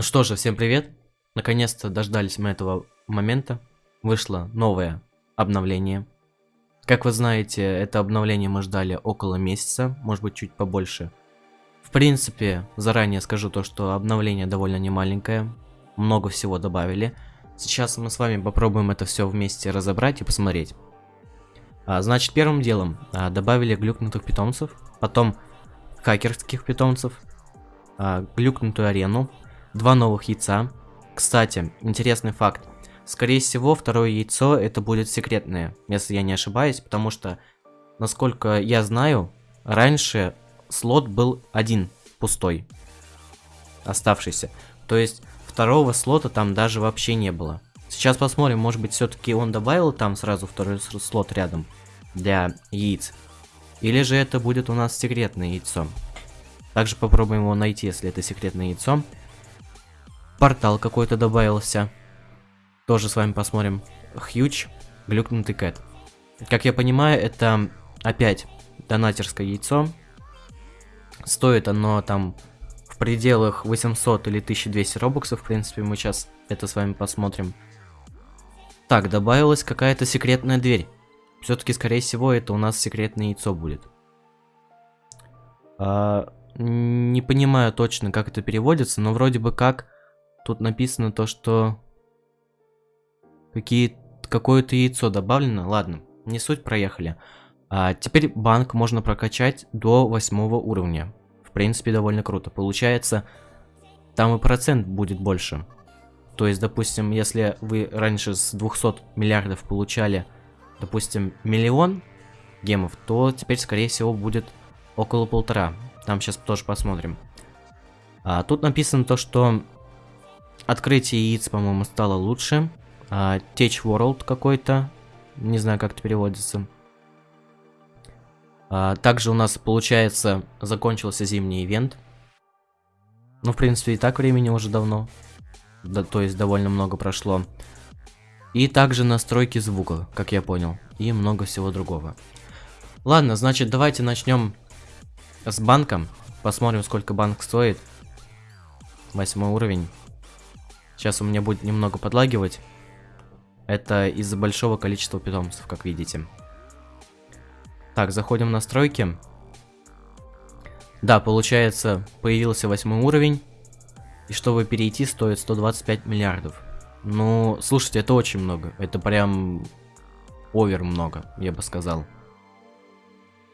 Ну что же, всем привет. Наконец-то дождались мы этого момента. Вышло новое обновление. Как вы знаете, это обновление мы ждали около месяца, может быть чуть побольше. В принципе, заранее скажу то, что обновление довольно немаленькое. Много всего добавили. Сейчас мы с вами попробуем это все вместе разобрать и посмотреть. А, значит, первым делом а, добавили глюкнутых питомцев, потом хакерских питомцев, а, глюкнутую арену, два новых яйца. Кстати, интересный факт. Скорее всего, второе яйцо это будет секретное, если я не ошибаюсь, потому что, насколько я знаю, раньше слот был один, пустой, оставшийся. То есть, второго слота там даже вообще не было. Сейчас посмотрим, может быть, все-таки он добавил там сразу второй слот рядом для яиц. Или же это будет у нас секретное яйцо. Также попробуем его найти, если это секретное яйцо. Портал какой-то добавился. Тоже с вами посмотрим. Хьюч, глюкнутый кэт. Как я понимаю, это опять донатерское яйцо. Стоит оно там в пределах 800 или 1200 робоксов. В принципе, мы сейчас это с вами посмотрим. Так, добавилась какая-то секретная дверь. Все-таки, скорее всего, это у нас секретное яйцо будет. А, не понимаю точно, как это переводится, но вроде бы как Тут написано то, что какие какое-то яйцо добавлено. Ладно, не суть, проехали. А теперь банк можно прокачать до восьмого уровня. В принципе, довольно круто. Получается, там и процент будет больше. То есть, допустим, если вы раньше с 200 миллиардов получали, допустим, миллион гемов, то теперь, скорее всего, будет около полтора. Там сейчас тоже посмотрим. А, тут написано то, что Открытие яиц, по-моему, стало лучше. А, Tech World какой-то. Не знаю, как это переводится. А, также у нас, получается, закончился зимний ивент. Ну, в принципе, и так времени уже давно. Да, то есть, довольно много прошло. И также настройки звука, как я понял. И много всего другого. Ладно, значит, давайте начнем с банком. Посмотрим, сколько банк стоит. Восьмой уровень. Сейчас у меня будет немного подлагивать. Это из-за большого количества питомцев, как видите. Так, заходим в настройки. Да, получается, появился восьмой уровень. И чтобы перейти, стоит 125 миллиардов. Ну, слушайте, это очень много. Это прям овер много, я бы сказал.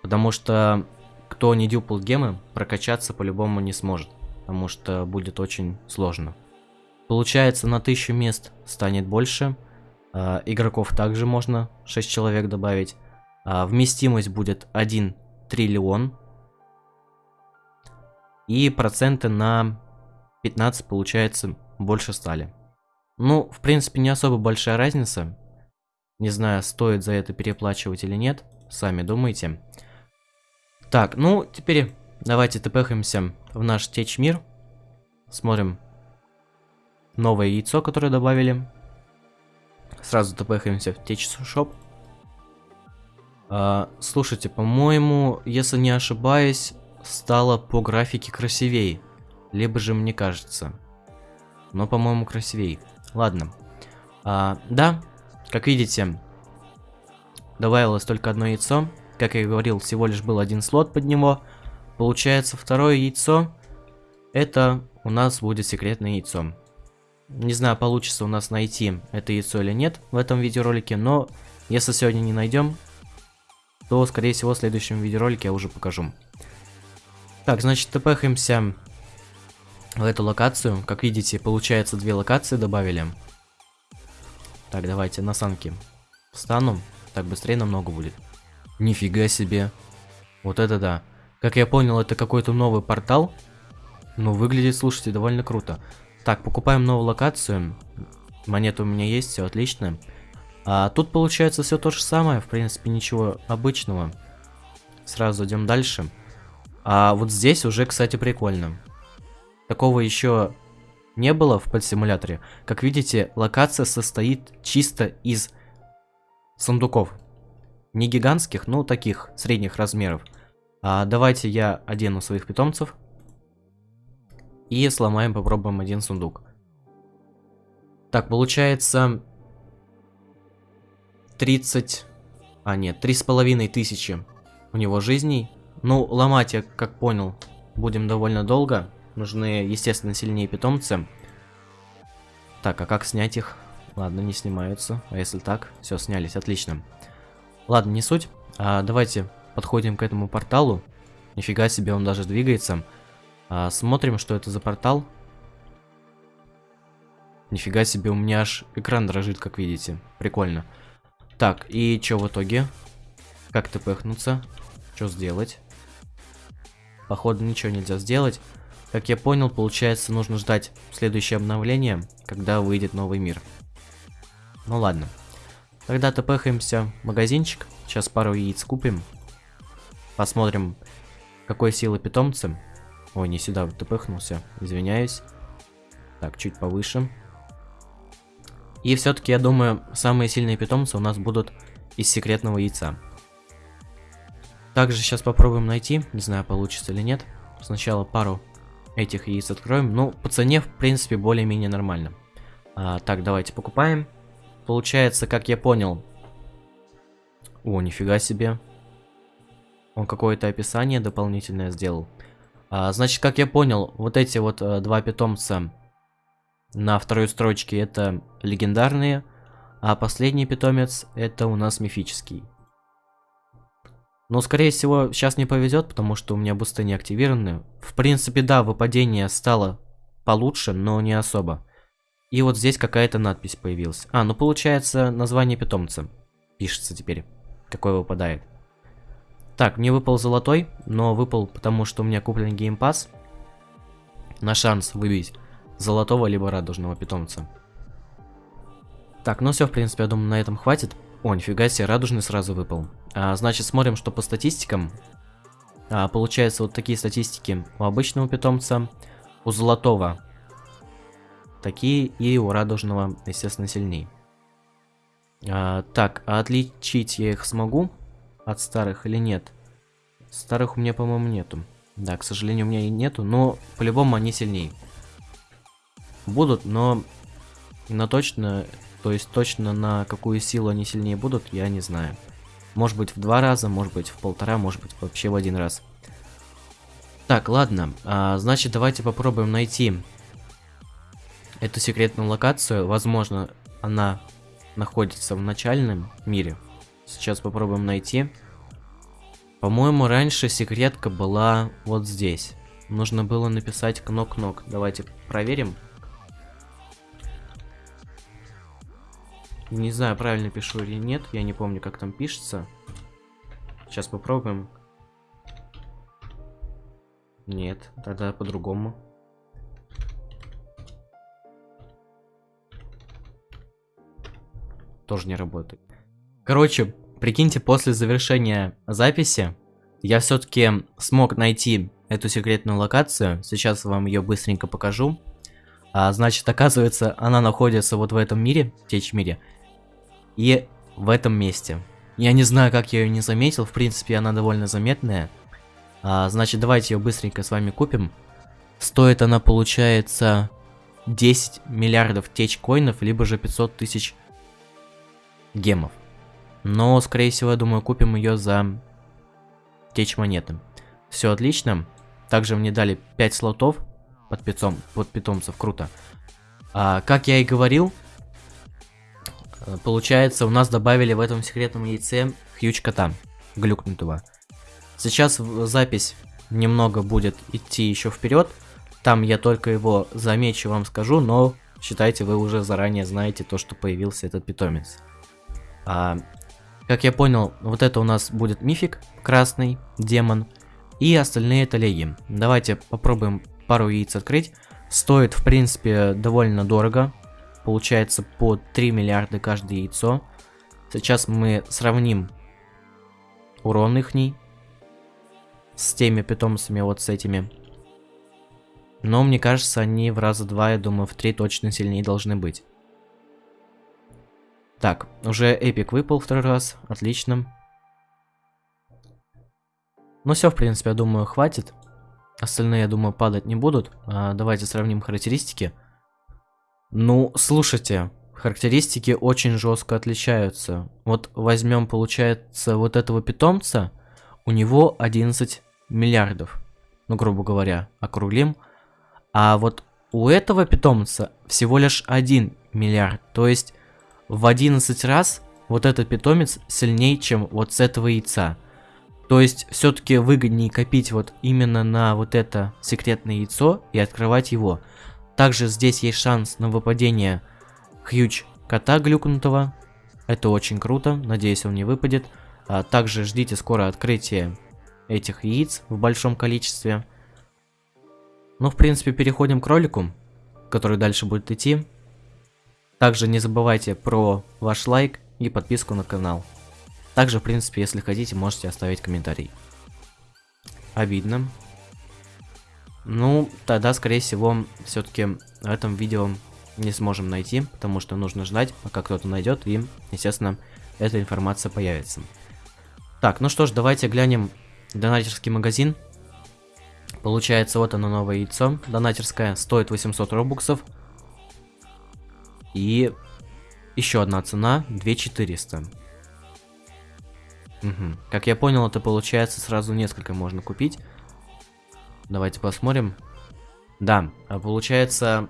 Потому что кто не дюпал гемы, прокачаться по-любому не сможет. Потому что будет очень сложно. Получается, на 1000 мест станет больше. Э, игроков также можно 6 человек добавить. Э, вместимость будет 1 триллион. И проценты на 15 получается больше стали. Ну, в принципе, не особо большая разница. Не знаю, стоит за это переплачивать или нет. Сами думайте. Так, ну, теперь давайте тпхаемся в наш течь мир. Смотрим, новое яйцо, которое добавили. Сразу тпхаемся в Shop. А, слушайте, по-моему, если не ошибаюсь, стало по графике красивее. Либо же мне кажется. Но, по-моему, красивее. Ладно. А, да, как видите, добавилось только одно яйцо. Как я и говорил, всего лишь был один слот под него. Получается, второе яйцо, это у нас будет секретное яйцо. Не знаю, получится у нас найти это яйцо или нет в этом видеоролике, но если сегодня не найдем, то, скорее всего, в следующем видеоролике я уже покажу. Так, значит, тпхаемся в эту локацию. Как видите, получается, две локации добавили. Так, давайте на санки встану. Так, быстрее намного будет. Нифига себе. Вот это да. Как я понял, это какой-то новый портал. Но выглядит, слушайте, довольно круто. Так, покупаем новую локацию. Монеты у меня есть, все отлично. А тут получается все то же самое, в принципе, ничего обычного. Сразу идем дальше. А вот здесь уже, кстати, прикольно. Такого еще не было в подсимуляторе. Как видите, локация состоит чисто из сундуков. Не гигантских, но таких, средних размеров. А давайте я одену своих питомцев. И сломаем, попробуем один сундук. Так, получается 30... А, нет, три с половиной тысячи у него жизней. Ну, ломать, я как понял, будем довольно долго. Нужны, естественно, сильнее питомцы. Так, а как снять их? Ладно, не снимаются. А если так? Все, снялись, отлично. Ладно, не суть. А, давайте подходим к этому порталу. Нифига себе, он даже двигается. А, смотрим, что это за портал. Нифига себе, у меня аж экран дрожит, как видите. Прикольно. Так, и что в итоге? Как тпхнуться? Что сделать? Походу ничего нельзя сделать. Как я понял, получается нужно ждать следующее обновление, когда выйдет новый мир. Ну ладно. Тогда тпхаемся в магазинчик. Сейчас пару яиц купим. Посмотрим, какой силы питомцы. Ой, не сюда, тпхнулся. Извиняюсь. Так, чуть повыше. И все-таки, я думаю, самые сильные питомцы у нас будут из секретного яйца. Также сейчас попробуем найти, не знаю, получится или нет. Сначала пару этих яиц откроем. Ну, по цене, в принципе, более-менее нормально. А, так, давайте покупаем. Получается, как я понял... О, нифига себе. Он какое-то описание дополнительное сделал. А, значит, как я понял, вот эти вот а, два питомца на второй строчке это легендарные, а последний питомец это у нас мифический. Но, скорее всего, сейчас не повезет, потому что у меня бусты не активированы. В принципе, да, выпадение стало получше, но не особо. И вот здесь какая-то надпись появилась. А, ну получается название питомца. Пишется теперь. Какой выпадает. Так, мне выпал золотой, но выпал потому, что у меня куплен геймпас. На шанс выбить золотого либо радужного питомца. Так, ну все, в принципе, я думаю, на этом хватит. О, нифига себе, радужный сразу выпал. А, значит, смотрим, что по статистикам. А, получается, вот такие статистики у обычного питомца, у золотого такие и у радужного, естественно, сильнее. А, так, отличить я их смогу от старых или нет? Старых у меня, по-моему, нету. Да, к сожалению, у меня и нету, но по-любому они сильнее будут, но на точно, то есть точно на какую силу они сильнее будут, я не знаю. Может быть в два раза, может быть в полтора, может быть вообще в один раз. Так, ладно, а, значит давайте попробуем найти эту секретную локацию. Возможно, она находится в начальном мире. Сейчас попробуем найти. По-моему, раньше секретка была вот здесь. Нужно было написать кнок-кнок. Давайте проверим. Не знаю, правильно пишу или нет. Я не помню, как там пишется. Сейчас попробуем. Нет, тогда по-другому. Тоже не работает. Короче, прикиньте, после завершения записи я все-таки смог найти эту секретную локацию. Сейчас вам ее быстренько покажу. А, значит, оказывается, она находится вот в этом мире, в теч мире и в этом месте. Я не знаю, как я ее не заметил, в принципе, она довольно заметная. А, значит, давайте ее быстренько с вами купим. Стоит она, получается, 10 миллиардов теч-коинов, либо же 500 тысяч гемов. Но, скорее всего, я думаю, купим ее за теч-монеты. Все отлично. Также мне дали 5 слотов под, питом, под питомцев, круто. А, как я и говорил, Э, получается, у нас добавили в этом секретном яйце хьюч кота, глюкнутого. Сейчас запись немного будет идти еще вперед. Там я только его замечу, вам скажу, но считайте, вы уже заранее знаете то, что появился этот питомец. А, как я понял, вот это у нас будет мифик, красный, демон, и остальные это леги. Давайте попробуем пару яиц открыть. Стоит, в принципе, довольно дорого, получается по 3 миллиарда каждое яйцо. Сейчас мы сравним урон их с теми питомцами, вот с этими. Но мне кажется, они в раза два, я думаю, в три точно сильнее должны быть. Так, уже эпик выпал второй раз, отлично. Ну все, в принципе, я думаю, хватит. остальные, я думаю, падать не будут. А, давайте сравним характеристики. Ну, слушайте, характеристики очень жестко отличаются. Вот возьмем, получается, вот этого питомца, у него 11 миллиардов, ну, грубо говоря, округлим. А вот у этого питомца всего лишь 1 миллиард, то есть в 11 раз вот этот питомец сильнее, чем вот с этого яйца. То есть все-таки выгоднее копить вот именно на вот это секретное яйцо и открывать его. Также здесь есть шанс на выпадение хьюч кота глюкнутого. Это очень круто, надеюсь он не выпадет. А также ждите скоро открытие этих яиц в большом количестве. Ну, в принципе, переходим к ролику, который дальше будет идти. Также не забывайте про ваш лайк и подписку на канал. Также, в принципе, если хотите, можете оставить комментарий. Обидно. Ну, тогда, скорее всего, все-таки в этом видео не сможем найти, потому что нужно ждать, пока кто-то найдет, и, естественно, эта информация появится. Так, ну что ж, давайте глянем донатерский магазин. Получается, вот оно новое яйцо. Донатерское стоит 800 робуксов. И еще одна цена 2400. Угу. Как я понял, это получается сразу несколько можно купить. Давайте посмотрим. Да, а получается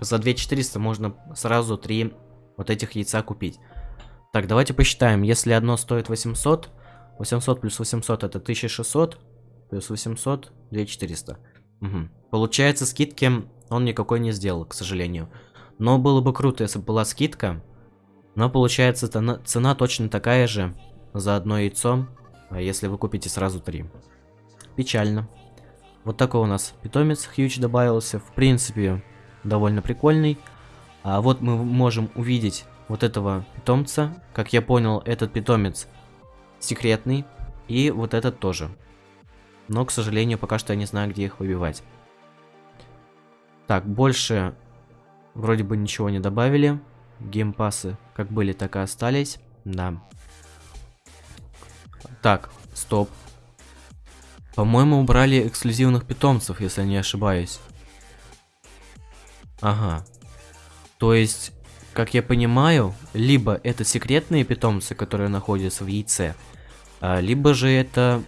за 2400 можно сразу три вот этих яйца купить. Так, давайте посчитаем. Если одно стоит 800, 800 плюс 800 это 1600, плюс 800, 2400. Угу. Получается, скидки он никакой не сделал, к сожалению. Но было бы круто, если бы была скидка. Но получается, цена, точно такая же за одно яйцо, а если вы купите сразу три. Печально. Вот такой у нас питомец Хьюч добавился. В принципе, довольно прикольный. А вот мы можем увидеть вот этого питомца. Как я понял, этот питомец секретный. И вот этот тоже. Но, к сожалению, пока что я не знаю, где их выбивать. Так, больше вроде бы ничего не добавили. Геймпасы как были, так и остались. Да. Так, стоп. По-моему, убрали эксклюзивных питомцев, если не ошибаюсь. Ага. То есть, как я понимаю, либо это секретные питомцы, которые находятся в яйце, а, либо же это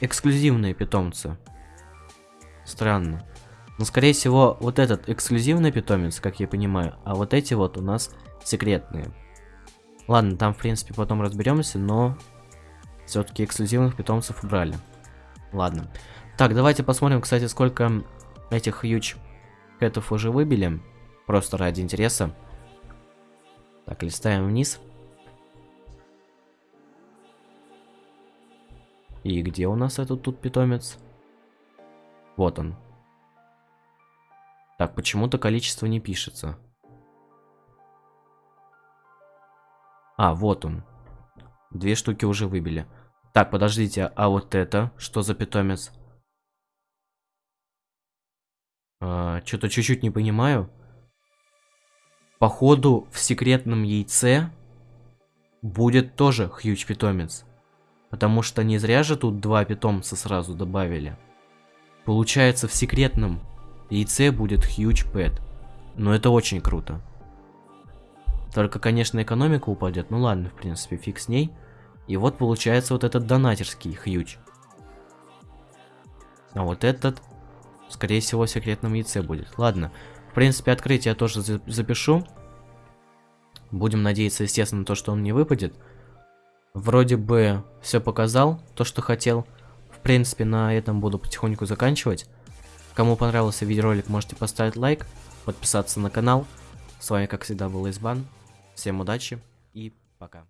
эксклюзивные питомцы. Странно. Но, скорее всего, вот этот эксклюзивный питомец, как я понимаю, а вот эти вот у нас секретные. Ладно, там, в принципе, потом разберемся, но все-таки эксклюзивных питомцев убрали. Ладно. Так, давайте посмотрим, кстати, сколько этих huge кэтов уже выбили. Просто ради интереса. Так, листаем вниз. И где у нас этот тут питомец? Вот он. Так, почему-то количество не пишется. А, вот он. Две штуки уже выбили. Так, подождите, а вот это что за питомец? А, Что-то чуть-чуть не понимаю. Походу, в секретном яйце будет тоже хьюч питомец. Потому что не зря же тут два питомца сразу добавили. Получается, в секретном яйце будет хьюч пэт. Но это очень круто. Только, конечно, экономика упадет. Ну ладно, в принципе, фиг с ней. И вот получается вот этот донатерский хьюч. А вот этот, скорее всего, в секретном яйце будет. Ладно, в принципе, открытие я тоже запишу. Будем надеяться, естественно, то, что он не выпадет. Вроде бы все показал, то, что хотел. В принципе, на этом буду потихоньку заканчивать. Кому понравился видеоролик, можете поставить лайк, подписаться на канал. С вами, как всегда, был Избан. Всем удачи и пока.